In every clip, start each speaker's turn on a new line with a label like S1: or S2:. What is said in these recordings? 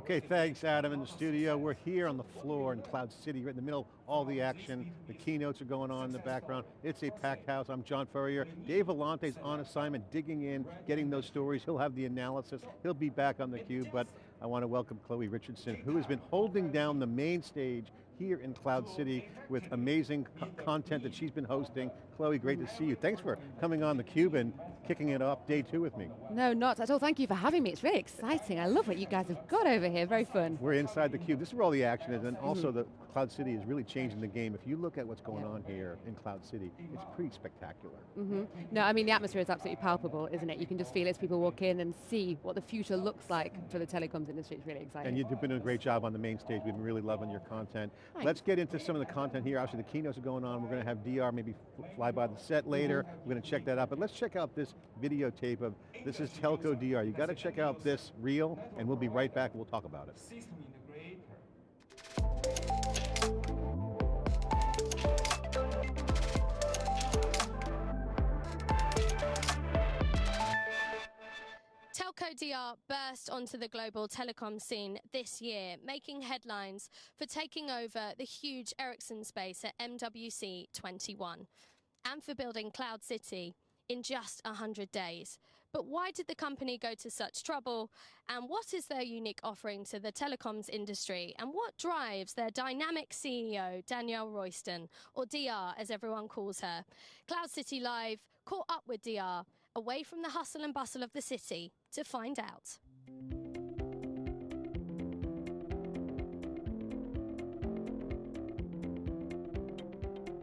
S1: Okay, thanks Adam in the studio. We're here on the floor in Cloud City, right in the middle, all the action. The keynotes are going on in the background. It's a packed house. I'm John Furrier. Dave Vellante's on assignment, digging in, getting those stories. He'll have the analysis. He'll be back on theCUBE, but I want to welcome Chloe Richardson, who has been holding down the main stage here in Cloud City with amazing content that she's been hosting. Chloe, great to see you. Thanks for coming on theCUBE and kicking it off day two with me.
S2: No, not at all. Thank you for having me. It's really exciting. I love what you guys have got over here. Very fun.
S1: We're inside theCUBE. This is where all the action is, and mm -hmm. also the Cloud City is really changing the game. If you look at what's going on here in Cloud City, it's pretty spectacular.
S2: Mm -hmm. No, I mean the atmosphere is absolutely palpable, isn't it? You can just feel it as people walk in and see what the future looks like for the telecoms industry. It's really exciting.
S1: And you've been doing a great job on the main stage. We've been really loving your content. Thanks. Let's get into some of the content here. Actually, the keynotes are going on. We're going to have DR maybe fly by the set later. We're going to check that out. But let's check out this videotape of, this is Telco DR. You got to check out this reel and we'll be right back. We'll talk about it.
S3: Telco DR burst onto the global telecom scene this year, making headlines for taking over the huge Ericsson space at MWC 21 and for building Cloud City in just 100 days. But why did the company go to such trouble? And what is their unique offering to the telecoms industry? And what drives their dynamic CEO, Danielle Royston, or DR as everyone calls her? Cloud City Live caught up with DR away from the hustle and bustle of the city to find out.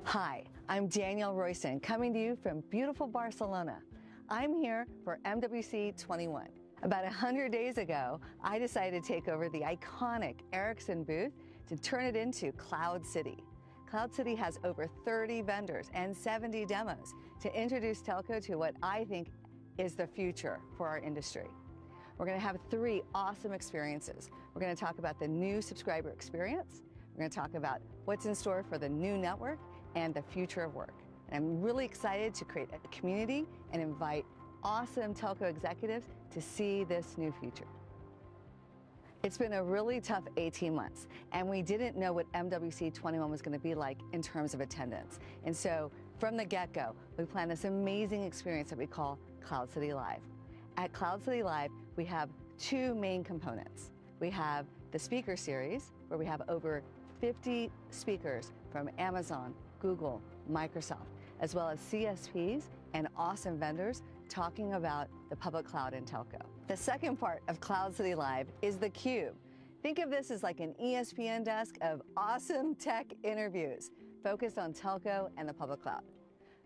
S4: Hi, I'm Danielle Royston, coming to you from beautiful Barcelona. I'm here for MWC 21. About 100 days ago, I decided to take over the iconic Ericsson booth to turn it into Cloud City. Cloud City has over 30 vendors and 70 demos to introduce telco to what I think is the future for our industry. We're going to have three awesome experiences. We're going to talk about the new subscriber experience. We're going to talk about what's in store for the new network and the future of work. And I'm really excited to create a community and invite awesome telco executives to see this new future. It's been a really tough 18 months, and we didn't know what MWC 21 was going to be like in terms of attendance. And so from the get-go, we planned this amazing experience that we call Cloud City Live. At Cloud City Live, we have two main components. We have the speaker series, where we have over 50 speakers from Amazon, Google, Microsoft, as well as CSPs and awesome vendors talking about the public cloud and telco. The second part of Cloud City Live is the Cube. Think of this as like an ESPN desk of awesome tech interviews focused on telco and the public cloud.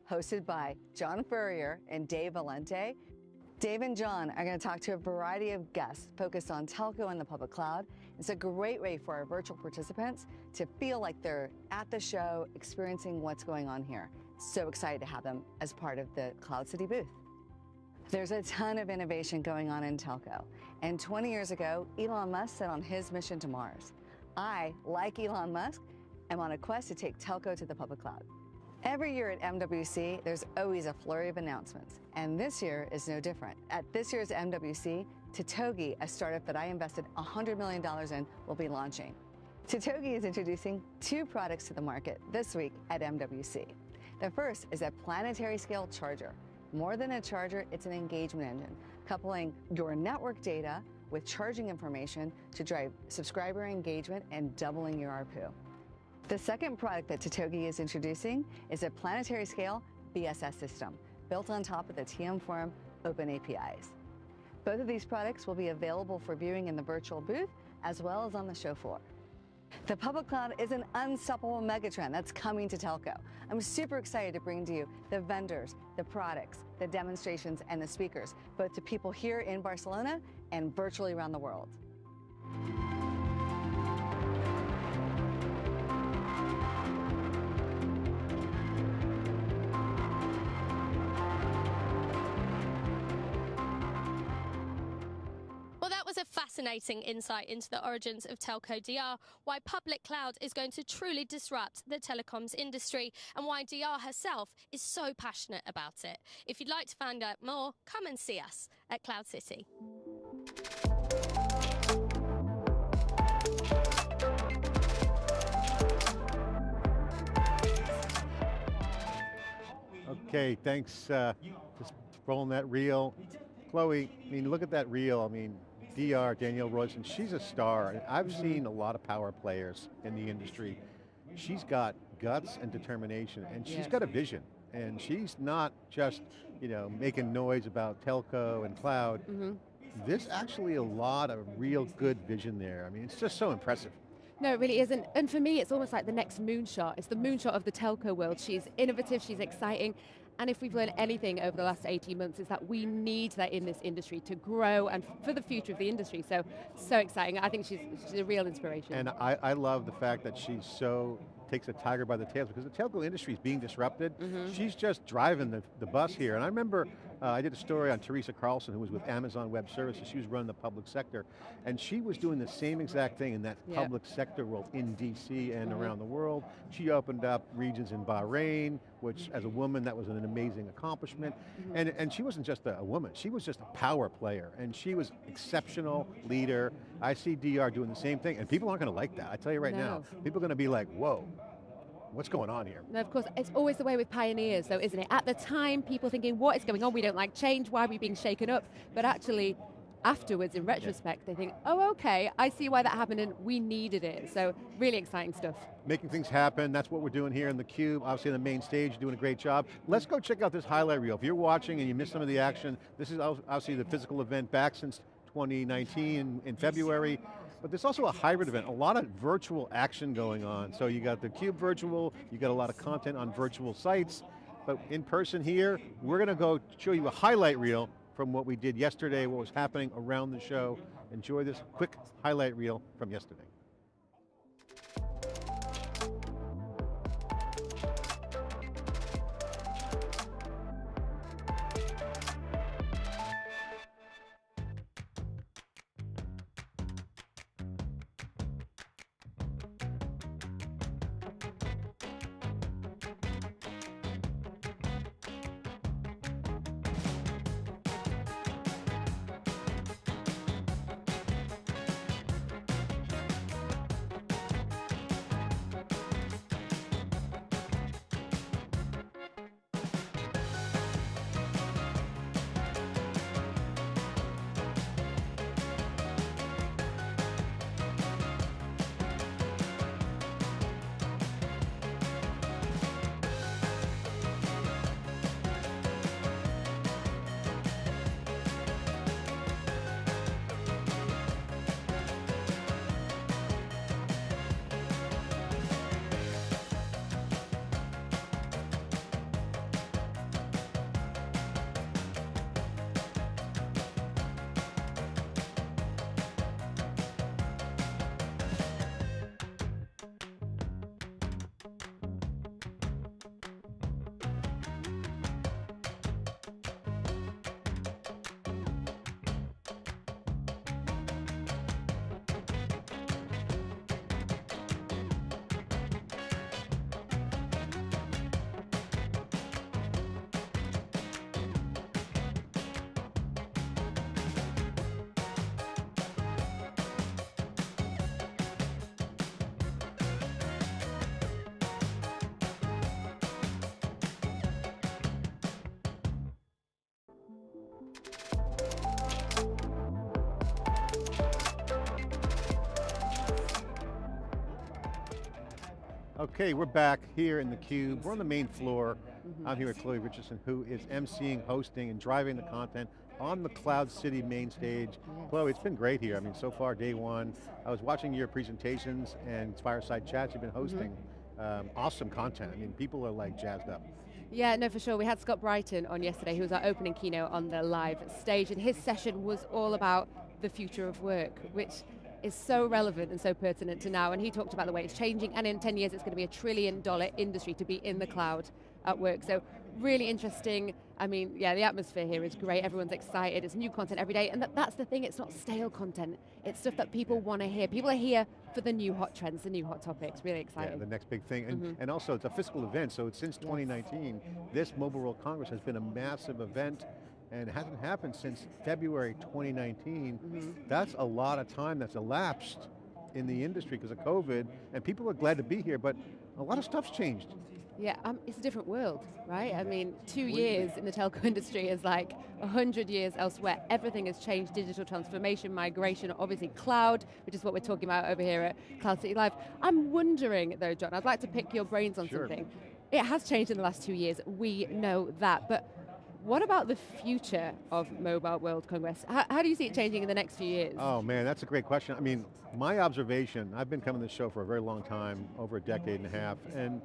S4: Hosted by John Furrier and Dave Vellante, Dave and John are going to talk to a variety of guests focused on telco and the public cloud. It's a great way for our virtual participants to feel like they're at the show, experiencing what's going on here. So excited to have them as part of the Cloud City booth. There's a ton of innovation going on in telco. And 20 years ago, Elon Musk set on his mission to Mars. I, like Elon Musk, am on a quest to take telco to the public cloud. Every year at MWC, there's always a flurry of announcements, and this year is no different. At this year's MWC, Totogi, a startup that I invested $100 million in, will be launching. Totogi is introducing two products to the market this week at MWC. The first is a planetary scale charger. More than a charger, it's an engagement engine, coupling your network data with charging information to drive subscriber engagement and doubling your ARPU. The second product that Totogi is introducing is a planetary scale BSS system built on top of the TM Forum open APIs. Both of these products will be available for viewing in the virtual booth as well as on the show floor. The public cloud is an unstoppable megatrend that's coming to telco. I'm super excited to bring to you the vendors, the products, the demonstrations, and the speakers, both to people here in Barcelona and virtually around the world.
S3: fascinating insight into the origins of Telco DR, why public cloud is going to truly disrupt the telecoms industry, and why DR herself is so passionate about it. If you'd like to find out more, come and see us at Cloud City.
S1: Okay, thanks. Uh, just rolling that reel. Chloe, I mean, look at that reel. I mean, DR, Danielle Royston, she's a star. I've
S2: Mm-hmm.
S1: seen a lot of power players in the industry. She's got guts and determination, and she's
S2: Yes.
S1: got a vision. And she's not just, you know, making noise about telco and cloud.
S2: Mhm.
S1: There's actually a lot of real good vision there. I mean, it's just so impressive.
S2: No, it really isn't. And for me, it's almost like the next moonshot. It's the moonshot of the telco world. She's innovative, she's exciting. And if we've learned anything over the last 18 months, is that we need that in this industry to grow and for the future of the industry. So, so exciting. I think she's, she's a real inspiration.
S1: And I, I love the fact that she's so, takes a tiger by the tails because the telco industry is being disrupted.
S2: Mm-hmm.
S1: She's just driving the, the bus here. And I remember uh, I did a story on Teresa Carlson who was with Amazon Web Services. She was running the public sector. And she was doing the same exact thing in that.
S2: Mm-hmm.
S1: public sector world in DC and around the world. She opened up regions in Bahrain, which as a woman, that was an amazing accomplishment.
S2: Mm-hmm.
S1: And, and she wasn't just a, a woman, she was just a power player. And she was exceptional leader. I see DR doing the same thing, and people aren't going to like that. I tell you right now, people are going to be like, whoa, what's going on here?
S2: And of course, it's always the way with pioneers, though, isn't it? At the time, people thinking, what is going on? We don't like change. Why are we being shaken up? But actually, afterwards, in retrospect, they think, oh, okay, I see why that happened and we needed it. So really exciting stuff.
S1: Making things happen, that's what we're doing here in the Cube, obviously on the main stage, doing a great job. Let's go check out this highlight reel. If you're watching and you missed some of the action, this is ob- obviously the physical event back since 2019 in, in February. But there's also a hybrid event, a lot of virtual action going on. So you got the Cube virtual, you got a lot of content on virtual sites, but in person here, we're going to go show you a highlight reel from what we did yesterday, what was happening around the show. Enjoy this quick highlight reel from yesterday. Okay, we're back here in the Cube. We're on the main floor. I'm here with Chloe Richardson, who is emceeing, hosting, and driving the content on the Cloud City main stage. Chloe, it's been great here. I mean, so far, day one. I was watching your presentations and fireside chats you've been hosting. Um, awesome content. I mean, people are like jazzed up.
S2: Yeah, no, for sure. We had Scott Brighton on yesterday, who was our opening keynote on the live stage, and his session was all about the future of work, which is so relevant and so pertinent to now. And he talked about the way it's changing, and in 10 years, it's going to be a trillion dollar industry to be in the cloud at work. So really interesting. I mean, yeah, the atmosphere here is great. Everyone's excited. It's new content every day. And that, that's the thing, it's not stale content. It's stuff that people want to hear. People are here for the new hot trends, the new hot topics. Really
S1: Yeah,
S2: exciting.
S1: the next big thing. And, mm-hmm. and also, it's a fiscal event, so since 2019, this Mobile World Congress has been a massive event, and it hasn't happened since February 2019. That's a lot of time that's elapsed in the industry because of COVID, and people are glad to be here, but a lot of stuff's changed.
S2: Yeah, um, it's a different world, right? I mean, two years in the telco industry is like a hundred years elsewhere. Everything has changed, digital transformation, migration, obviously cloud, which is what we're talking about over here at Cloud City Live. I'm wondering though, John, I'd like to pick your brains on
S1: Sure.
S2: something. It has changed in the last two years, we know that, but what about the future of Mobile World Congress? How, how do you see it changing in the next few years?
S1: Oh man, that's a great question. I mean, my observation, I've been coming to this show for a very long time, over a decade and a half, and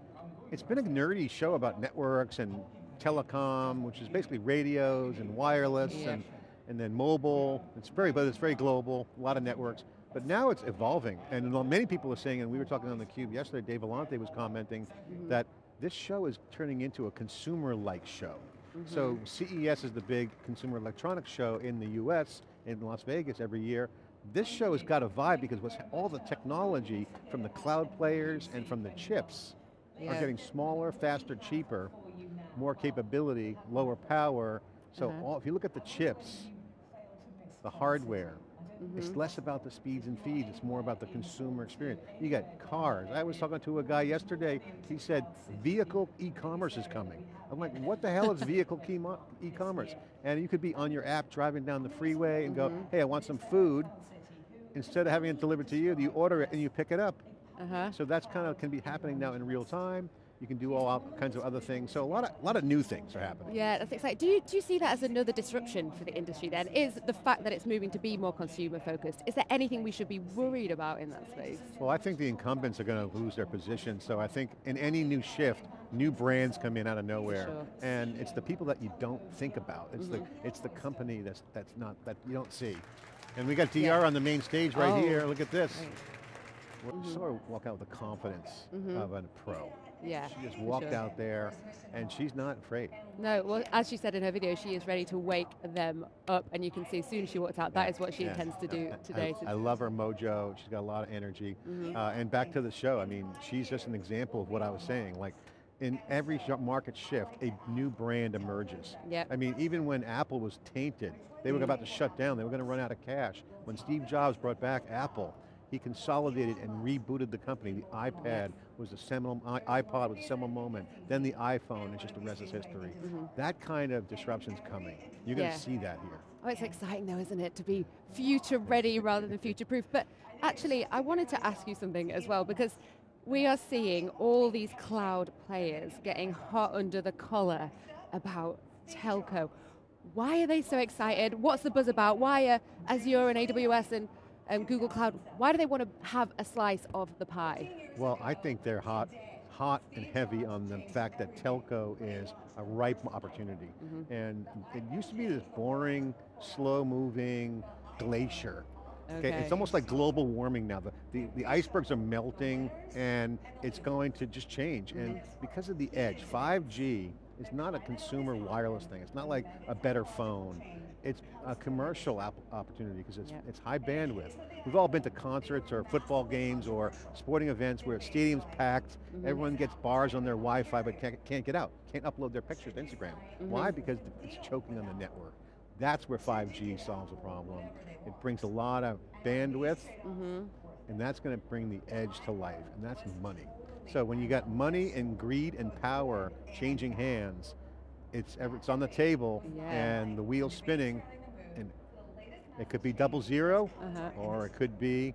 S1: it's been a nerdy show about networks and telecom, which is basically radios and wireless
S2: Yeah.
S1: and, and then mobile. It's very, but it's very global, a lot of networks. But now it's evolving, and many people are saying, and we were talking on theCUBE yesterday, Dave Vellante was commenting mm-hmm. that this show is turning into a consumer-like show. So CES is the big consumer electronics show in the US, in Las Vegas every year. This show has got a vibe because what's all the technology from the cloud players and from the chips are getting smaller, faster, cheaper, more capability, lower power. So
S2: Uh-huh.
S1: all, if you look at the chips, the hardware,
S2: Mm-hmm.
S1: it's less about the speeds and feeds, it's more about the consumer experience. You got cars. I was talking to a guy yesterday, he said, vehicle e-commerce is coming. I'm like, what the hell is vehicle e-commerce? And you could be on your app driving down the freeway and
S2: Mm-hmm.
S1: go, hey, I want some food. Instead of having it delivered to you, you order it and you pick it up.
S2: Uh-huh.
S1: So that's kind of can be happening now in real time. You can do all kinds of other things. So a lot of, a lot of new things are happening.
S2: Yeah, that's exciting. Do you, do you see that as another disruption for the industry then? Is the fact that it's moving to be more consumer focused, is there anything we should be worried about in that space?
S1: Well, I think the incumbents are going to lose their position, so I think in any new shift, new brands come in out of nowhere,
S2: Sure.
S1: and it's the people that you don't think about. It's
S2: Mm-hmm.
S1: the it's the company that's that's not that you don't see. And we got DR
S2: Yeah.
S1: on the main stage right
S2: Oh.
S1: here. Look at this.
S2: Right.
S1: We're Sort of walk out with the confidence of a pro.
S2: Yeah,
S1: She just walked
S2: sure.
S1: out there, and she's not afraid.
S2: No, well, as she said in her video, she is ready to wake them up, and you can see as soon as she walked out, that is what she
S1: Yeah.
S2: intends to do today.
S1: I, I love her mojo. She's got a lot of energy. Uh, and back to the show, I mean, she's just an example of what I was saying. Like, in every market shift, a new brand emerges.
S2: Yep.
S1: I mean, even when Apple was tainted, they were about to shut down, they were going to run out of cash. When Steve Jobs brought back Apple, he consolidated and rebooted the company. The iPad was a seminal, iPod was a seminal moment. Then the iPhone, it's just the rest is history. Mm-hmm. That kind of disruption's coming. You're going to see that here.
S2: Oh, it's exciting though, isn't it, to be future ready rather than future proof. But actually, I wanted to ask you something as well, because we are seeing all these cloud players getting hot under the collar about telco. Why are they so excited? What's the buzz about? Why are Azure and AWS and um, Google Cloud, why do they want to have a slice of the pie?
S1: Well, I think they're hot, hot and heavy on the fact that telco is a ripe opportunity.
S2: Mm-hmm.
S1: And it used to be this boring, slow moving glacier.
S2: Okay.
S1: It's almost like global warming now. The, the, the icebergs are melting and it's going to just change. And
S2: Mm-hmm.
S1: because of the edge, 5G is not a consumer wireless thing. It's not like a better phone. It's a commercial opportunity because it's,
S2: Yeah.
S1: it's high bandwidth. We've all been to concerts or football games or sporting events where stadium's packed,
S2: Mm-hmm.
S1: everyone gets bars on their Wi-Fi but can't, can't get out, can't upload their pictures to Instagram.
S2: Mm-hmm.
S1: Why? Because it's choking on the network. That's where 5G solves a problem. It brings a lot of bandwidth,
S2: Mm-hmm.
S1: and that's going to bring the edge to life, and that's money. So when you got money and greed and power changing hands, it's, ever, it's on the table,
S2: Yeah.
S1: and the wheel's spinning, and it could be double zero,
S2: Uh-huh.
S1: or it could be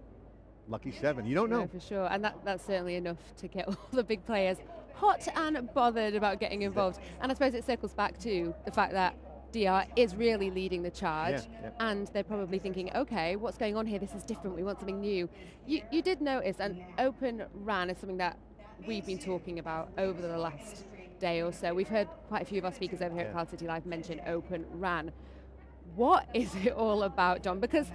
S1: lucky seven. You don't
S2: No,
S1: know.
S2: for sure, and that, that's certainly enough to get all the big players hot and bothered about getting involved. And I suppose it circles back to the fact that DR is really leading the charge,
S1: Yeah, yeah.
S2: and they're probably thinking, okay, what's going on here? This is different, we want something new. You, you did notice, and Open RAN is something that we've been talking about over the last day or so. We've heard quite a few of our speakers over here
S1: Yeah.
S2: at Cloud City Live mention Open RAN. What is it all about, John? Because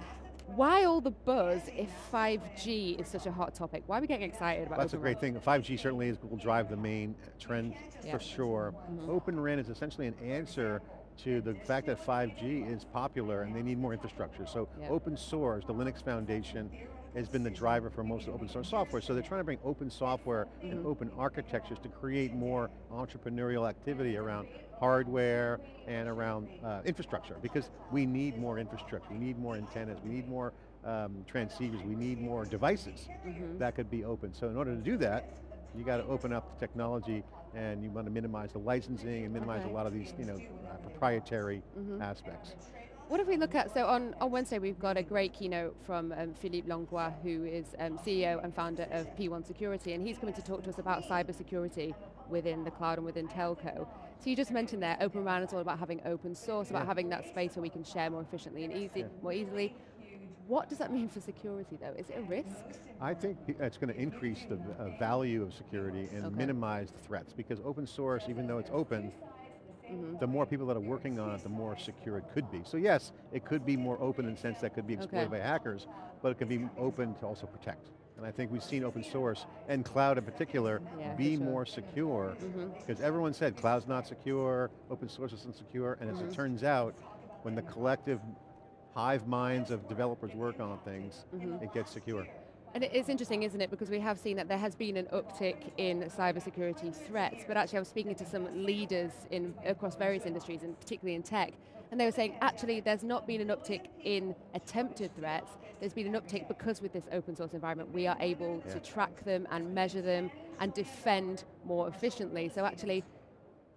S2: why all the buzz if 5G is such a hot topic? Why are we getting excited about
S1: That's a great
S2: RAN?
S1: thing. 5G certainly is, will drive the main trend
S2: Yeah.
S1: for sure. Mm-hmm. Open RAN is essentially an answer to the fact that 5G is popular and they need more infrastructure. So
S2: Yeah.
S1: open source, the Linux Foundation, has been the driver for most of open source software. So they're trying to bring open software and open architectures to create more entrepreneurial activity around hardware and around uh, infrastructure because we need more infrastructure, we need more antennas, we need more um, transceivers, we need more devices that could be open. So in order to do that, you got to open up the technology and you want to minimize the licensing and minimize
S2: Okay.
S1: a lot of these, you know, uh, proprietary
S2: Mhm.
S1: aspects.
S2: What if we look at, so on, on Wednesday we've got a great keynote from um, Philippe Langlois, who is um, CEO and founder of P1 Security, and he's coming to talk to us about cybersecurity within the cloud and within telco. So you just mentioned there, Open RAN is all about having open source, about
S1: Yeah.
S2: having that space where we can share more efficiently and easy,
S1: Yeah.
S2: more easily. What does that mean for security though? Is it a risk?
S1: I think it's going to increase the uh, value of security and
S2: Okay.
S1: minimize the threats because open source, even though it's open,
S2: Mhm.
S1: the more people that are working on it, the more secure it could be. So yes, it could be more open in the sense that it could be exploited
S2: Okay.
S1: by hackers, but it could be open to also protect. And I think we've seen open source, and cloud in particular,
S2: Yeah,
S1: be
S2: sure.
S1: more secure.
S2: Mhm.
S1: Because everyone said cloud's not secure, open source isn't secure, and as
S2: Mhm.
S1: it turns out, when the collective hive minds of developers work on things,
S2: Mhm.
S1: it gets secure.
S2: And it is interesting, isn't it? Because we have seen that there has been an uptick in cybersecurity threats, but actually I was speaking to some leaders in across various industries, and particularly in tech, and they were saying actually there's not been an uptick in attempted threats, there's been an uptick because with this open source environment we are able
S1: Yeah.
S2: to track them and measure them and defend more efficiently. So actually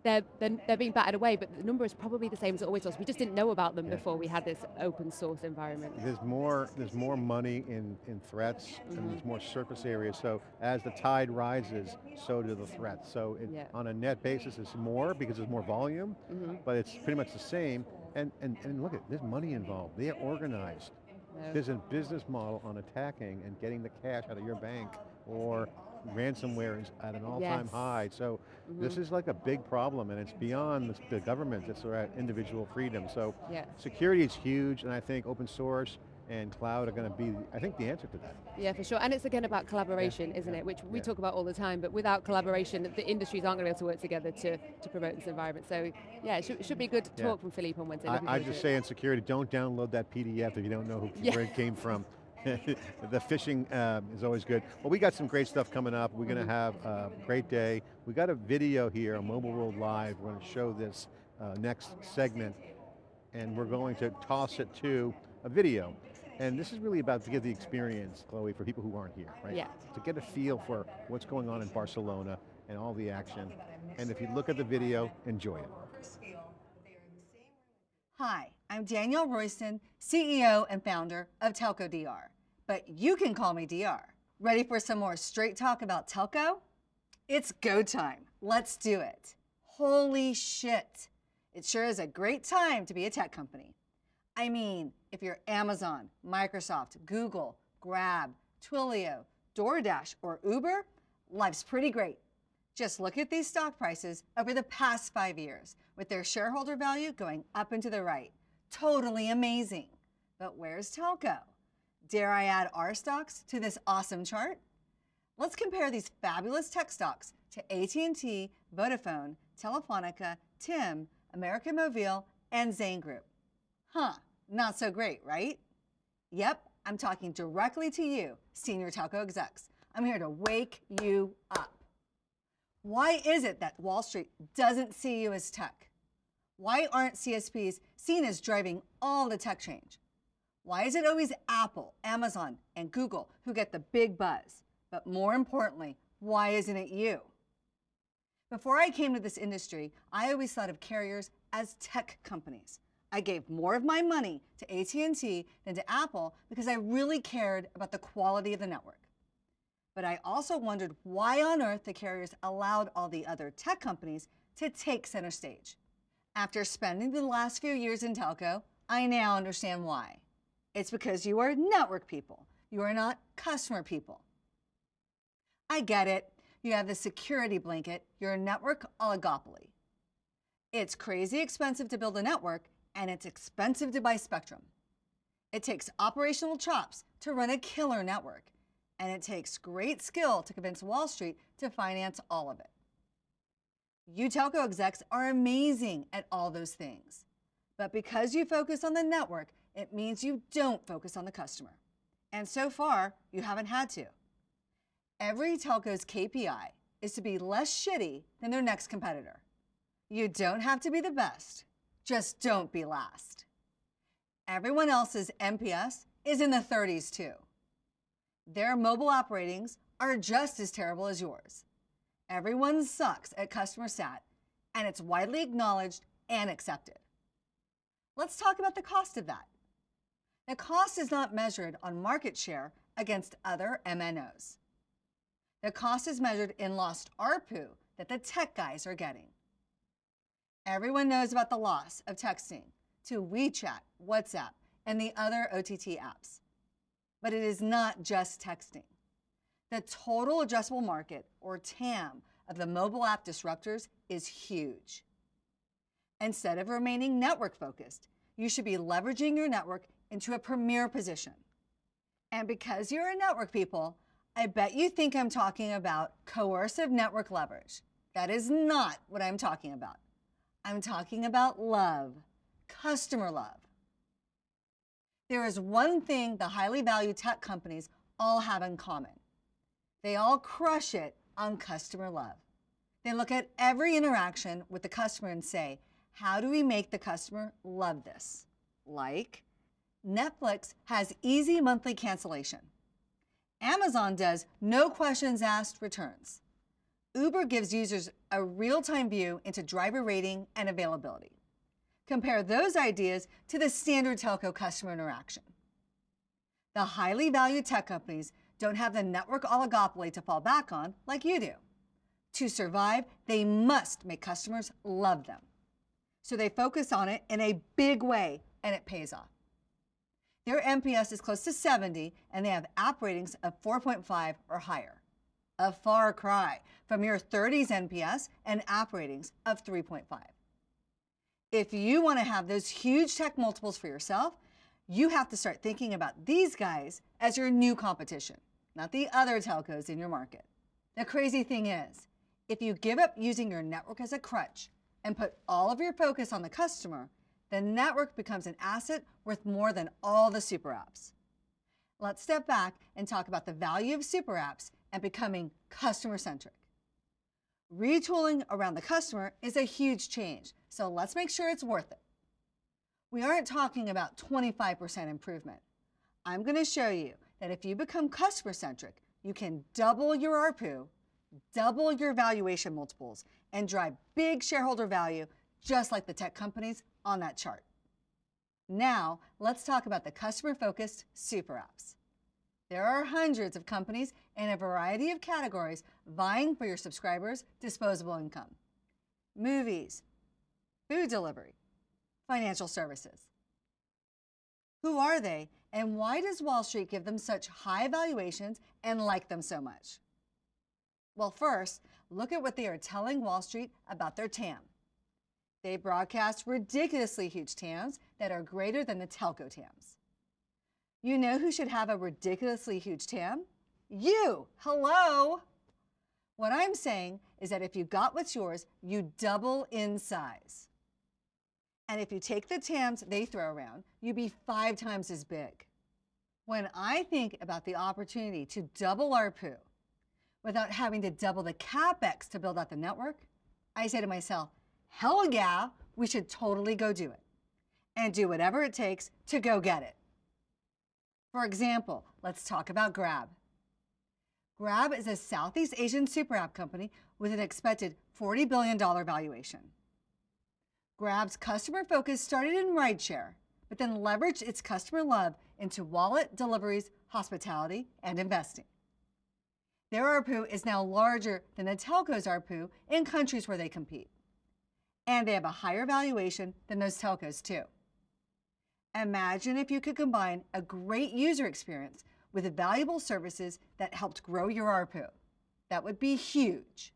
S2: they're, they're, they're being battered away, but the number is probably the same as it always was. We just didn't know about them
S1: Yeah.
S2: before we had this open source environment.
S1: There's more, there's more money in, in threats
S2: Mm-hmm.
S1: and there's more surface area. So as the tide rises, so do the threats. So it,
S2: Yeah.
S1: on a net basis, it's more because there's more volume,
S2: Mhm.
S1: but it's pretty much the same. And, and, and look at, there's money involved. They are organized.
S2: No.
S1: There's a business model on attacking and getting the cash out of your bank or ransomware is at an all-time
S2: Yes.
S1: high. So this
S2: Mhm.
S1: is like a big problem and it's beyond the, the government, it's about individual freedom. So
S2: Yeah.
S1: security is huge and I think open source and cloud are going to be, I think, the answer to that.
S2: Yeah, for sure. And it's again about collaboration, isn't
S1: yeah,
S2: it? Which we
S1: yeah.
S2: talk about all the time, but without collaboration, the industries aren't going to be able to work together to, to promote this environment. So yeah, it should, should be good
S1: Yeah.
S2: talk from Philippe on Wednesday.
S1: I, I just say in security, don't download that PDF if you don't know who,
S2: Yeah.
S1: where it came from. the phishing um, is always good. Well, we got some great stuff coming up. We're going to have a great day. We got a video here on Mobile World Live. We're going to show this uh, next segment, and we're going to toss it to a video. And this is really about to give the experience, Chloe, for people who aren't here, right?
S2: Yeah.
S1: To get a feel for what's going on in Barcelona and all the action. And if you look at the video, enjoy it.
S4: Hi, I'm Danielle Royston, CEO and founder of Telco DR. But you can call me DR. Ready for some more straight talk about telco? It's go time. Let's do it. Holy shit. It sure is a great time to be a tech company. I mean, if you're Amazon, Microsoft, Google, Grab, Twilio, DoorDash, or Uber, life's pretty great. Just look at these stock prices over the past five years, with their shareholder value going up and to the right. Totally amazing. But where's telco? Dare I add our stocks to this awesome chart? Let's compare these fabulous tech stocks to AT&T, Vodafone, Telefonica, TIM, American Mobile, and Zain Group. Huh, not so great, right? Yep, I'm talking directly to you, senior telco execs. I'm here to wake you up. Why is it that Wall Street doesn't see you as tech? Why aren't CSPs seen as driving all the tech change? Why is it always Apple, Amazon, and Google who get the big buzz? But more importantly, why isn't it you? Before I came to this industry, I always thought of carriers as tech companies. I gave more of my money to AT&T than to Apple because I really cared about the quality of the network. But I also wondered why on earth the carriers allowed all the other tech companies to take center stage. After spending the last few years in telco, I now understand why. It's because you are network people. You are not customer people. I get it. You have the security blanket, you're a network oligopoly. It's crazy expensive to build a network, and it's expensive to buy spectrum. It takes operational chops to run a killer network, and it takes great skill to convince Wall Street to finance all of it. You telco execs are amazing at all those things. But because you focus on the network, it means you don't focus on the customer. And so far, you haven't had to. Every telco's KPI is to be less shitty than their next competitor. You don't have to be the best, just don't be last. Everyone else's NPS is in the 30s too. Their mobile operatings are just as terrible as yours. Everyone sucks at customer sat, and it's widely acknowledged and accepted. Let's talk about the cost of that. The cost is not measured on market share against other MNOs. The cost is measured in lost ARPU that the tech guys are getting. Everyone knows about the loss of texting to WeChat, WhatsApp, and the other OTT apps. But it is not just texting. The total addressable market, or TAM, of the mobile app disruptors is huge. Instead of remaining network focused, you should be leveraging your network into a premier position. And because you're a network people, I bet you think I'm talking about coercive network leverage. That is not what I'm talking about. I'm talking about love, customer love. There is one thing the highly valued tech companies all have in common. They all crush it on customer love. They look at every interaction with the customer and say, how do we make the customer love this? Like, Netflix has easy monthly cancellation. Amazon does no questions asked returns. Uber gives users a real-time view into driver rating and availability. Compare those ideas to the standard telco customer interaction. The highly valued tech companies don't have the network oligopoly to fall back on like you do. To survive, they must make customers love them. So they focus on it in a big way, and it pays off. Their NPS is close to 70, and they have app ratings of 4.5 or higher. A far cry from your 30s NPS and app ratings of 3.5. If you want to have those huge tech multiples for yourself, you have to start thinking about these guys as your new competition, not the other telcos in your market. The crazy thing is, if you give up using your network as a crutch and put all of your focus on the customer, the network becomes an asset worth more than all the super apps. Let's step back and talk about the value of super apps and becoming customer-centric. Retooling around the customer is a huge change, so let's make sure it's worth it. We aren't talking about 25% improvement. I'm going to show you that if you become customer-centric, you can double your ARPU, double your valuation multiples, and drive big shareholder value just like the tech companies on that chart. Now, let's talk about the customer-focused super apps. There are hundreds of companies in a variety of categories vying for your subscribers' disposable income. Movies, food delivery, financial services. Who are they and why does Wall Street give them such high valuations and like them so much? Well, first, look at what they are telling Wall Street about their TAM. They broadcast ridiculously huge TAMs that are greater than the telco TAMs. You know who should have a ridiculously huge TAM? You! Hello! What I'm saying is that if you got what's yours, you double in size. And if you take the TAMs they throw around, you'd be five times as big. When I think about the opportunity to double ARPU without having to double the CapEx to build out the network, I say to myself, hell yeah, we should totally go do it and do whatever it takes to go get it. For example, let's talk about Grab. Grab is a Southeast Asian super app company with an expected $40 billion valuation. Grab's customer focus started in rideshare, but then leveraged its customer love into wallet, deliveries, hospitality, and investing. Their ARPU is now larger than the telco's ARPU in countries where they compete and they have a higher valuation than those telcos too. Imagine if you could combine a great user experience with valuable services that helped grow your ARPU. That would be huge.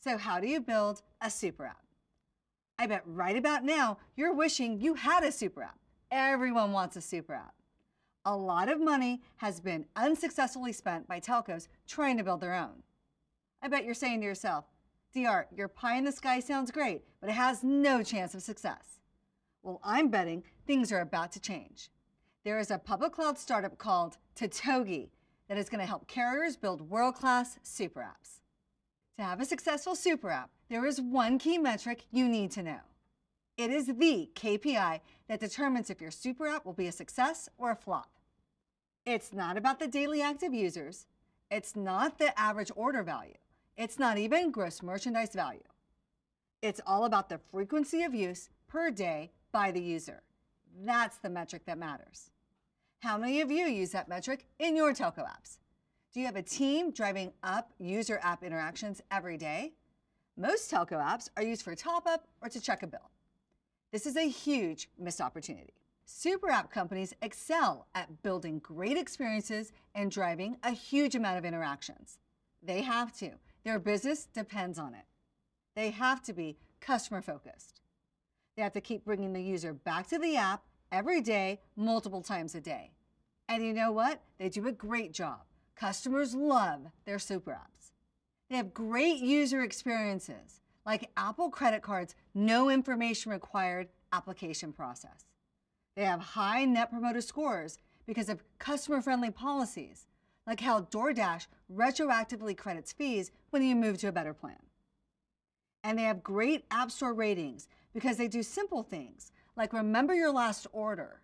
S4: So how do you build a super app? I bet right about now you're wishing you had a super app. Everyone wants a super app. A lot of money has been unsuccessfully spent by telcos trying to build their own. I bet you're saying to yourself, DR, your pie in the sky sounds great, but it has no chance of success. Well, I'm betting things are about to change. There is a public cloud startup called Totogi that is going to help carriers build world-class super apps. To have a successful super app, there is one key metric you need to know. It is the KPI that determines if your super app will be a success or a flop. It's not about the daily active users. It's not the average order value. It's not even gross merchandise value. It's all about the frequency of use per day by the user. That's the metric that matters. How many of you use that metric in your telco apps? Do you have a team driving up user app interactions every day? Most telco apps are used for top up or to check a bill. This is a huge missed opportunity. Super app companies excel at building great experiences and driving a huge amount of interactions. They have to. Their business depends on it. They have to be customer focused. They have to keep bringing the user back to the app every day, multiple times a day. And you know what? They do a great job. Customers love their super apps. They have great user experiences, like Apple credit cards, no information required application process. They have high net promoter scores because of customer friendly policies, like how DoorDash retroactively credits fees when you move to a better plan. And they have great App Store ratings because they do simple things like remember your last order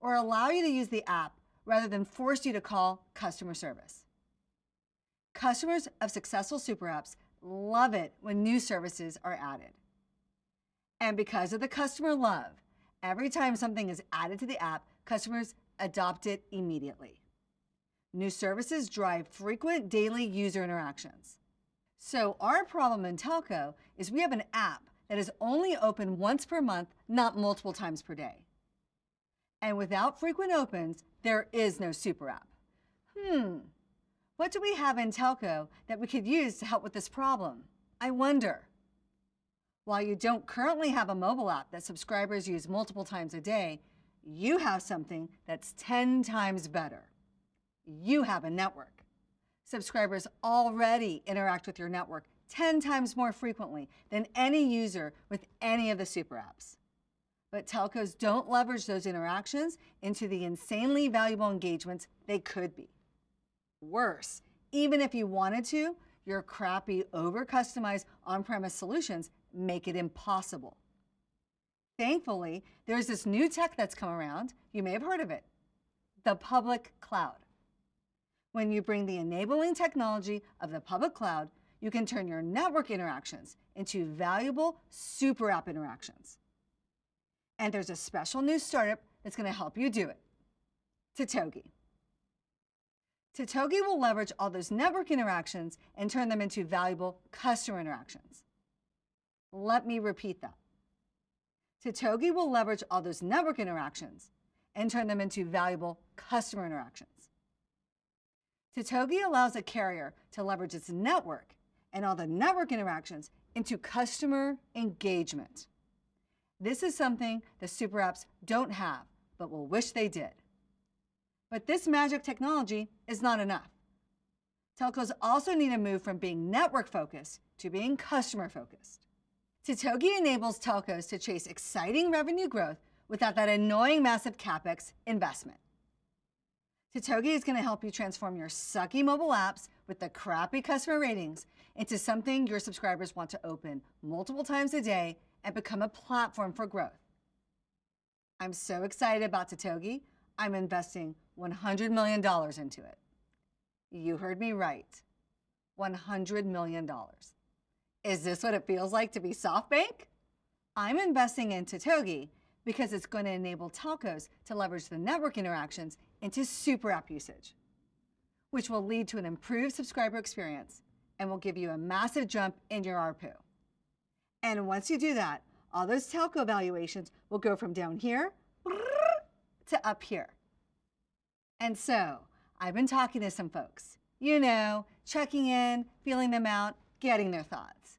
S4: or allow you to use the app rather than force you to call customer service. Customers of successful super apps love it when new services are added. And because of the customer love, every time something is added to the app, customers adopt it immediately. New services drive frequent daily user interactions. So our problem in telco is we have an app that is only open once per month, not multiple times per day. And without frequent opens, there is no super app. Hmm, what do we have in telco that we could use to help with this problem? I wonder. While you don't currently have a mobile app that subscribers use multiple times a day, you have something that's 10 times better. You have a network. Subscribers already interact with your network 10 times more frequently than any user with any of the super apps. But telcos don't leverage those interactions into the insanely valuable engagements they could be. Worse, even if you wanted to, your crappy, over-customized on-premise solutions make it impossible. Thankfully, there's this new tech that's come around. You may have heard of it, the public cloud. When you bring the enabling technology of the public cloud, you can turn your network interactions into valuable super app interactions. And there's a special new startup that's going to help you do it, Totogi. Totogi will leverage all those network interactions and turn them into valuable customer interactions. Let me repeat that. Totogi will leverage all those network interactions and turn them into valuable customer interactions. Totogi allows a carrier to leverage its network and all the network interactions into customer engagement. This is something the super apps don't have, but will wish they did. But this magic technology is not enough. Telcos also need to move from being network focused to being customer focused. Totogi enables telcos to chase exciting revenue growth without that annoying massive capex investment. Totogi is going to help you transform your sucky mobile apps with the crappy customer ratings into something your subscribers want to open multiple times a day and become a platform for growth. I'm so excited about Totogi, I'm investing $100 million into it. You heard me right. $100 million. Is this what it feels like to be SoftBank? I'm investing in Totogi because it's going to enable telcos to leverage the network interactions into super app usage, which will lead to an improved subscriber experience and will give you a massive jump in your ARPU. And once you do that, all those telco valuations will go from down here to up here. And so I've been talking to some folks, you know, checking in, feeling them out, getting their thoughts.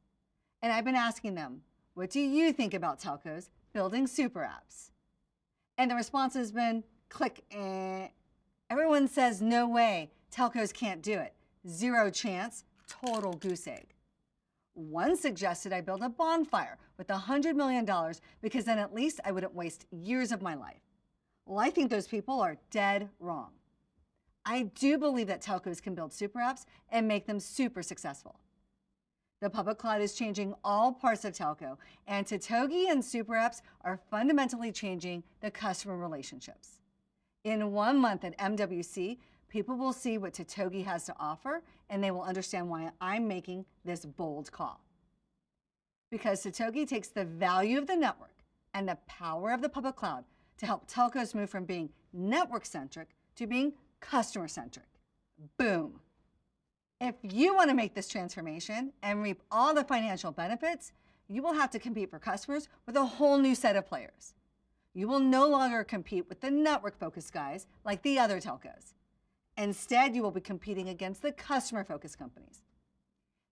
S4: And I've been asking them, what do you think about telcos building super apps? And the response has been click, eh. Everyone says, no way, telcos can't do it. Zero chance, total goose egg. One suggested I build a bonfire with $100 million because then at least I wouldn't waste years of my life. Well, I think those people are dead wrong. I do believe that telcos can build super apps and make them super successful. The public cloud is changing all parts of telco, and Totogi and super apps are fundamentally changing the customer relationships. In one month at MWC, People will see what Totogi has to offer and they will understand why I'm making this bold call. Because Totogi takes the value of the network and the power of the public cloud to help telcos move from being network centric to being customer centric. Boom. If you want to make this transformation and reap all the financial benefits, you will have to compete for customers with a whole new set of players. You will no longer compete with the network focused guys like the other telcos. Instead, you will be competing against the customer focused companies.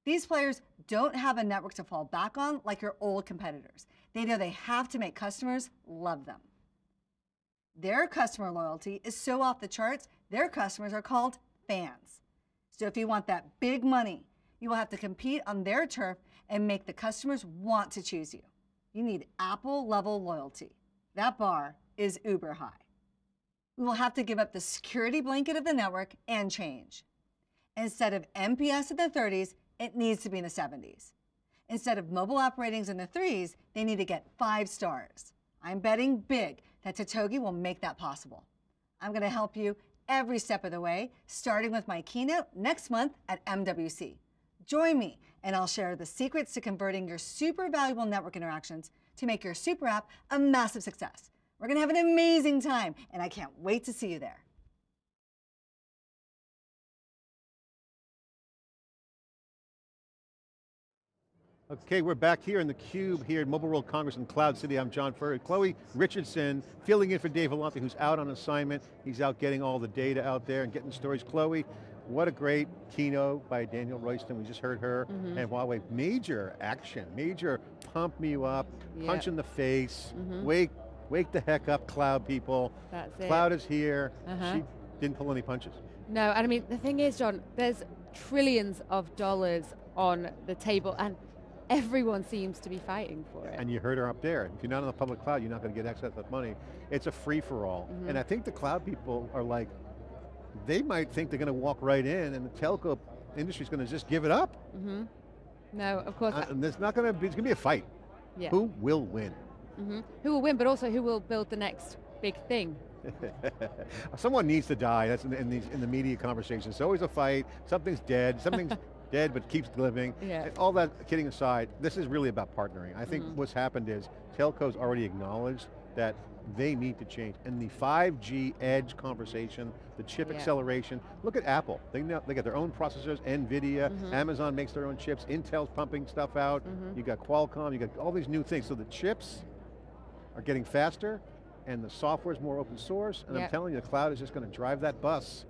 S4: These players don't have a network to fall back on like your old competitors. They know they have to make customers love them. Their customer loyalty is so off the charts, their customers are called fans. So if you want that big money, you will have to compete on their turf and make the customers want to choose you. You need Apple level loyalty. That bar is uber high. We will have to give up the security blanket of the network and change. Instead of NPS in the 30s, it needs to be in the 70s. Instead of mobile app ratings in the threes, they need to get five stars. I'm betting big that Totogi will make that possible. I'm going to help you every step of the way, starting with my keynote next month at MWC. Join me, and I'll share the secrets to converting your super valuable network interactions to make your super app a massive success. We're going to have an amazing time, and I can't wait to see you there.
S1: Okay, we're back here in the Cube here at Mobile World Congress in Cloud City. I'm John Furrier. Chloe Richardson, filling in for Dave Vellante, who's out on assignment. He's out getting all the data out there and getting stories. Chloe, what a great keynote by Danielle Royston. We just heard her. Mm -hmm. And Huawei, major action, major pump you up, yep. punch in the face, mm -hmm. wake, wake the heck up, cloud people.
S2: That's
S1: cloud is here. Uh -huh. She didn't pull any punches.
S2: No, and I mean, the thing is, John, there's trillions of dollars on the table, and everyone seems to be fighting for it.
S1: And you heard her up there. If you're not on the public cloud, you're not going to get access to that money. It's a free-for-all. Mm -hmm. And I think the cloud people are like, they might think they're going to walk right in and the telco industry is going to just give it up.
S2: Mm -hmm. No, of course.
S1: Uh, and there's not going to be, it's going to be a fight.
S2: Yeah.
S1: Who will win?
S2: Mm -hmm. Who will win, but also who will build the next big thing?
S1: Someone needs to die, that's in, in, these, in the media conversations. It's always a fight, something's dead, something's dead but keeps living.
S2: Yeah.
S1: All that kidding aside, this is really about partnering. I think mm -hmm. what's happened is telcos already acknowledged that they need to change. And the 5G edge conversation, the chip yeah. acceleration, look at Apple. They, know, they got their own processors, NVIDIA, mm -hmm. Amazon makes their own chips, Intel's pumping stuff out, mm -hmm. you got Qualcomm, you got all these new things. So the chips are getting faster, and the software is more open source, and yep. I'm telling you, the cloud is just going to drive that bus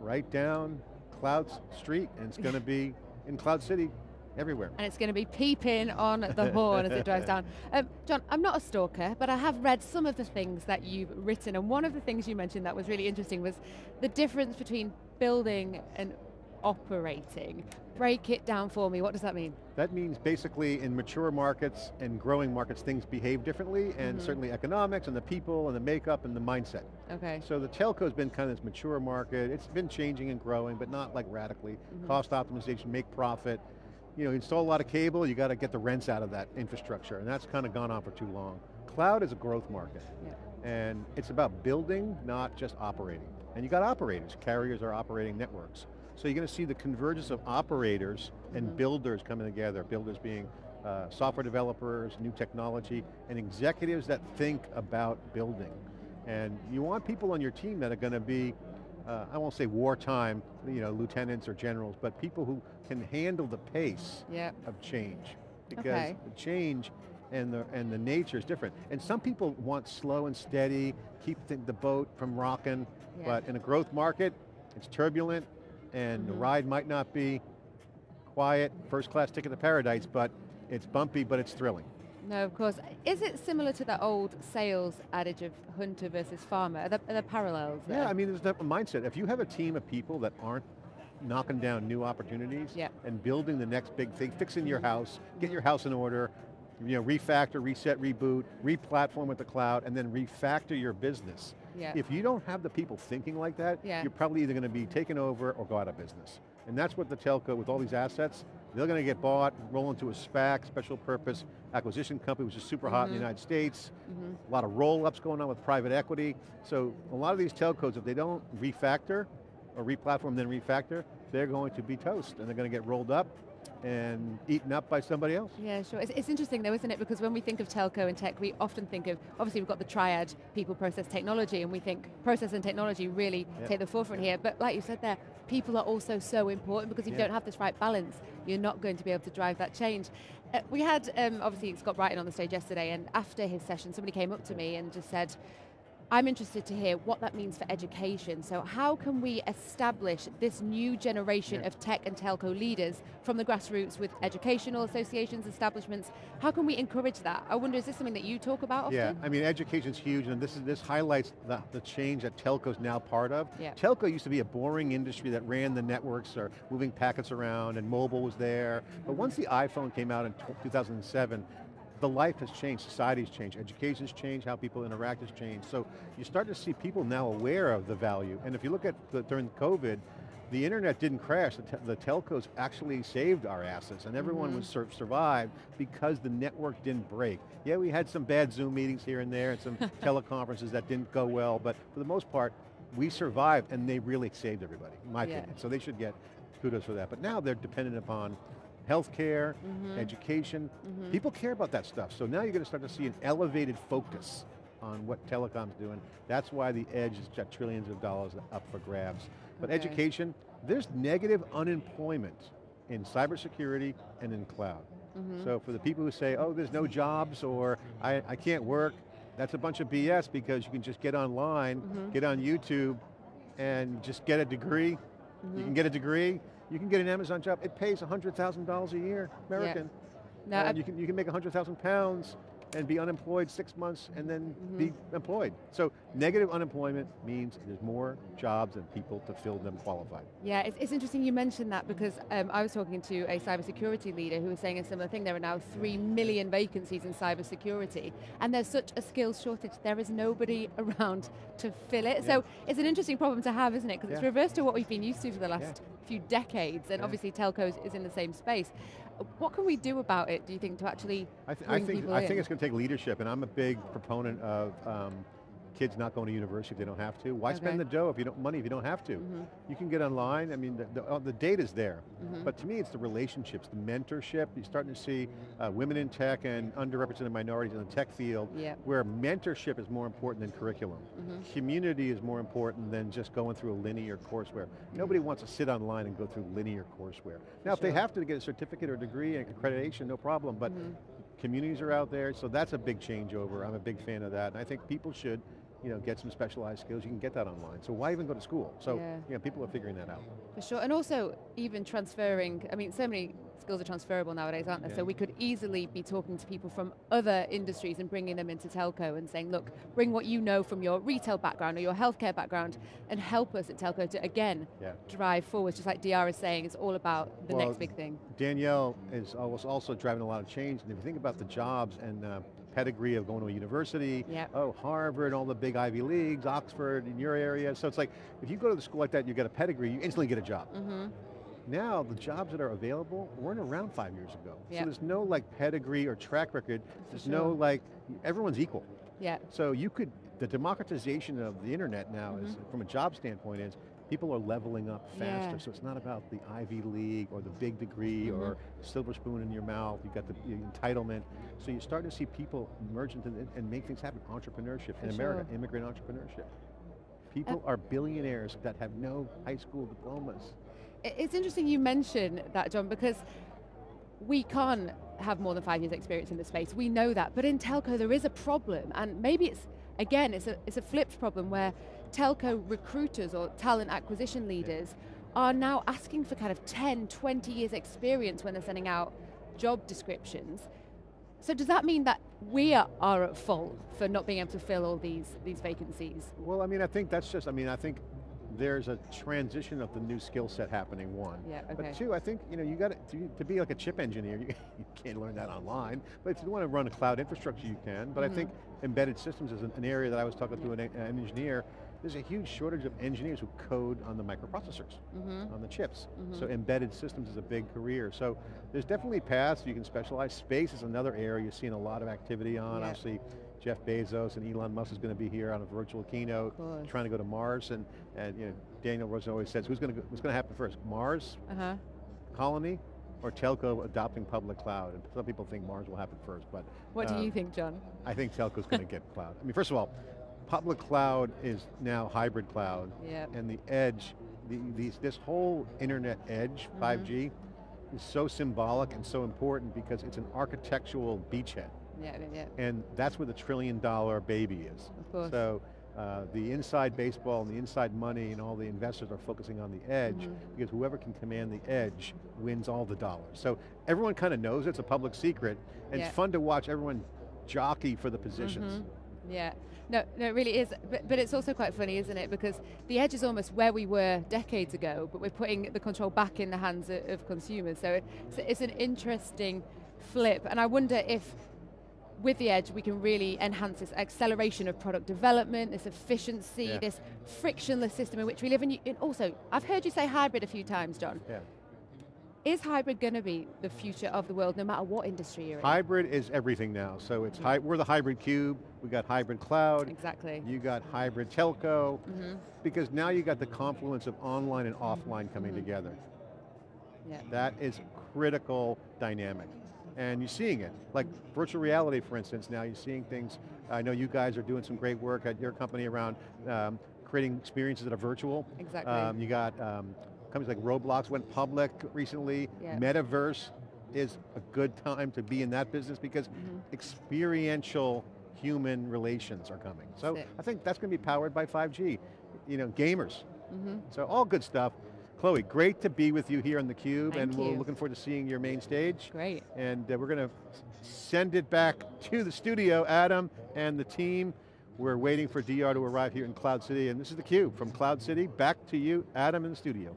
S1: right down Cloud Street, and it's going to be in Cloud City everywhere.
S2: And it's going to be peeping on the horn as it drives down. Um, John, I'm not a stalker, but I have read some of the things that you've written, and one of the things you mentioned that was really interesting was the difference between building and operating. Break it down for me, what does that mean?
S1: That means basically in mature markets and growing markets, things behave differently, and mm -hmm. certainly economics and the people and the makeup and the mindset.
S2: Okay.
S1: So the telco's been kind of this mature market, it's been changing and growing, but not like radically. Mm -hmm. Cost optimization, make profit, you know, install a lot of cable, you got to get the rents out of that infrastructure, and that's kind of gone on for too long. Cloud is a growth market,
S2: yeah.
S1: and it's about building, not just operating. And you got operators, carriers are operating networks. So you're going to see the convergence of operators mm -hmm. and mm-hmm. builders coming together, builders being uh, software developers, new technology, and executives that think about building. And you want people on your team that are going to be, uh, I won't say wartime, you know, lieutenants or generals, but people who can handle the pace
S2: yep.
S1: of change. Because
S2: okay.
S1: the change and the, and the nature is different. And some people want slow and steady, keep the, the boat from rocking, yeah. but in a growth market, it's turbulent, and mm -hmm. the ride might not be quiet, first class ticket to paradise, but it's bumpy, but it's thrilling.
S2: No, of course. Is it similar to that old sales adage of hunter versus farmer? Are there, are there parallels there?
S1: Yeah, I mean, there's a mindset. If you have a team of people that aren't knocking down new opportunities
S2: yep.
S1: and building the next big thing, fixing your house, get your house in order, you know, refactor, reset, reboot, re-platform with the cloud, and then refactor your business.
S2: Yeah.
S1: If you don't have the people thinking like that,
S2: yeah.
S1: you're probably either going to be taken over or go out of business. And that's what the telco, with all these assets, they're going to get bought, roll into a SPAC, special purpose acquisition company, which is super mm -hmm. hot in the mm-hmm. United States. Mm -hmm. A lot of roll-ups going on with private equity. So a lot of these telcos, if they don't refactor, or re-platform, then refactor, they're going to be toast, and they're going to get rolled up and eaten up by somebody else.
S2: Yeah, sure. It's, it's interesting though, isn't it? Because when we think of telco and tech, we often think of, obviously we've got the triad, people, process, technology, and we think process and technology really
S1: Yep.
S2: take the forefront here. But like you said there, people are also so important because if you don't have this right balance, you're not going to be able to drive that change. Uh, we had, um, obviously Scott Brighton on the stage yesterday, and after his session, somebody came up to me and just said, I'm interested to hear what that means for education. So how can we establish this new generation
S1: Yeah.
S2: of tech and telco leaders from the grassroots with educational associations, establishments? How can we encourage that? I wonder, is this something that you talk about often?
S1: Yeah, I mean, education's huge, and this is this highlights the, the change that telco's now part of.
S2: Yeah.
S1: Telco used to be a boring industry that ran the networks or moving packets around, and mobile was there. But once the iPhone came out in 2007, the life has changed, society's changed, education's changed, how people interact has changed. So you start to see people now aware of the value. And if you look at the, during COVID, the internet didn't crash, the, te- the telcos actually saved our assets and everyone was mm-hmm. sur survived because the network didn't break. Yeah, we had some bad Zoom meetings here and there and some teleconferences that didn't go well, but for the most part, we survived and they really saved everybody, in my
S2: Yeah.
S1: opinion. So they should get kudos for that. But now they're dependent upon healthcare, mm-hmm. education. Mm-hmm. People care about that stuff. So now you're going to start to see an elevated focus on what telecom's doing. That's why the edge has got trillions of dollars up for grabs. But
S2: Okay.
S1: education, there's negative unemployment in cybersecurity and in cloud. Mm-hmm. So for the people who say, oh, there's no jobs or I, I can't work, that's a bunch of BS because you can just get online, get on YouTube, and just get a degree. You can get a degree, you can get an Amazon job. It pays $100,000 a year, American.
S2: No,
S1: and you can, you can make 100,000 pounds and be unemployed six months and then be employed. So negative unemployment means there's more jobs and people to fill them qualified.
S2: Yeah, it's, it's interesting you mentioned that because um, I was talking to a cybersecurity leader who was saying a similar thing. There are now three million vacancies in cybersecurity, and there's such a skills shortage. There is nobody around to fill it. So it's an interesting problem to have, isn't it? Because it's
S1: Yeah.
S2: reversed to what we've been used to for the last few decades, and
S1: Yeah.
S2: obviously telcos is in the same space. What can we do about it? Do you think to actually
S1: I, th- I think I
S2: in?
S1: think it's going to take leadership, and I'm a big proponent of um, kids not going to university if they don't have to. Why spend the dough if you don't money if you don't have to? Mm-hmm. You can get online. I mean, the, the, uh, the data's there, mm-hmm. but to me, it's the relationships, the mentorship. You're starting to see uh, women in tech and underrepresented minorities in the tech field,
S2: Yeah.
S1: where mentorship is more important than curriculum. Mm-hmm. Community is more important than just going through a linear courseware. Nobody wants to sit online and go through linear courseware. Now, if they have to get a certificate or degree and accreditation, no problem. But communities are out there, so that's a big changeover. I'm a big fan of that, and I think people should, you know, get some specialized skills. You can get that online. So why even go to school? So,
S2: Yeah.
S1: you know, people are figuring that out.
S2: For sure, and also even transferring, I mean, so many skills are transferable nowadays, aren't there?
S1: Yeah.
S2: So we could easily be talking to people from other industries and bringing them into telco and saying, look, bring what you know from your retail background or your healthcare background and help us at telco to, again,
S1: Yeah.
S2: drive forward. Just like DR is saying, it's all about the
S1: Well,
S2: next big thing.
S1: Danielle is always also driving a lot of change, and if you think about the jobs and uh, pedigree of going to a university,
S2: Yep.
S1: oh, Harvard, all the big Ivy Leagues, Oxford in your area, so it's like, if you go to the school like that, and you get a pedigree, you instantly get a job.
S2: Mm-hmm.
S1: Now, the jobs that are available weren't around five years ago.
S2: Yep.
S1: So there's no like pedigree or track record, there's no like, everyone's equal.
S2: Yeah,
S1: So you could, the democratization of the internet now is, from a job standpoint is, people are leveling up faster.
S2: Mm-hmm. Yeah.
S1: So it's not about the Ivy League or the big degree
S2: Mm-hmm.
S1: or silver spoon in your mouth, you've got the, the entitlement. So you're starting to see people emerge into the, and make things happen, entrepreneurship in
S2: For
S1: America,
S2: sure.
S1: immigrant entrepreneurship. People are billionaires that have no high school diplomas.
S2: It's interesting you mention that, John, because we can't have more than five years experience in this space. We know that. But in telco, there is a problem. And maybe it's, again, it's a, it's a flipped problem where telco recruiters or talent acquisition leaders are now asking for kind of 10, 20 years experience when they're sending out job descriptions. So does that mean that we are, at fault for not being able to fill all these, these vacancies?
S1: Well, I mean, I think that's just, I mean, I think there's a transition of the new skill set happening, one.
S2: Yeah, okay.
S1: But two, I think, you know, you got to, to be like a chip engineer, you, you can't learn that online, but if you want to run a cloud infrastructure, you can. But I think
S2: Mm-hmm.
S1: embedded systems is an, an area that I was talking to an, an engineer, there's a huge shortage of engineers who code on the microprocessors,
S2: Mm-hmm.
S1: on the chips. So embedded systems is a big career. So there's definitely paths you can specialize. Space is another area you're seeing a lot of activity on.
S2: Yeah.
S1: Obviously, Jeff Bezos and Elon Musk is going to be here on a virtual keynote, trying to go to Mars, and, and you know, Danielle Royston always says, who's going to, what's going to happen first, Mars
S2: Uh-huh.
S1: colony, or telco adopting public cloud? And some people think Mars will happen first, but
S2: What do
S1: um,
S2: you think, John?
S1: I think telco's going to get cloud. I mean, first of all, public cloud is now hybrid cloud,
S2: Yep.
S1: and the edge, the, these, this whole internet edge,
S2: Mm-hmm.
S1: 5G, is so symbolic and so important because it's an architectural beachhead.
S2: Yeah, yeah.
S1: And that's where the trillion dollar baby is.
S2: Of course.
S1: So uh, the inside baseball and the inside money and all the investors are focusing on the edge
S2: Mm-hmm.
S1: because whoever can command the edge wins all the dollars. So everyone kind of knows it's a public secret and
S2: Yeah.
S1: it's fun to watch everyone jockey for the positions.
S2: Yeah, no, no, it really is. But, but it's also quite funny, isn't it? Because the edge is almost where we were decades ago, but we're putting the control back in the hands of, of consumers. So it's, it's an interesting flip. And I wonder if with the edge we can really enhance this acceleration of product development, this efficiency,
S1: Yeah.
S2: this frictionless system in which we live. And, you, and also, I've heard you say hybrid a few times, John.
S1: Yeah.
S2: Is hybrid going to be the future of the world, no matter what industry you're in?
S1: Hybrid is everything now. So it's we're the hybrid cube, we got hybrid cloud,
S2: Exactly.
S1: you got hybrid telco,
S2: Mm-hmm.
S1: because now you got the confluence of online and offline coming
S2: Mm-hmm.
S1: together.
S2: Yeah.
S1: That is critical dynamic. And you're seeing it. Like virtual reality, for instance, now you're seeing things, I know you guys are doing some great work at your company around um, creating experiences that are virtual.
S2: Exactly.
S1: Um, you got um, companies like Roblox went public recently.
S2: Yeah.
S1: Metaverse is a good time to be in that business because
S2: Mm-hmm.
S1: experiential human relations are coming. So I think that's going to be powered by 5G. You know, gamers.
S2: Mm-hmm.
S1: So all good stuff. Chloe, great to be with you here on theCUBE
S2: Thank
S1: and we're
S2: you.
S1: looking forward to seeing your main stage.
S2: Great.
S1: And uh, we're going to send it back to the studio, Adam and the team. We're waiting for DR to arrive here in Cloud City and this is theCUBE from Cloud City. Back to you, Adam in the studio.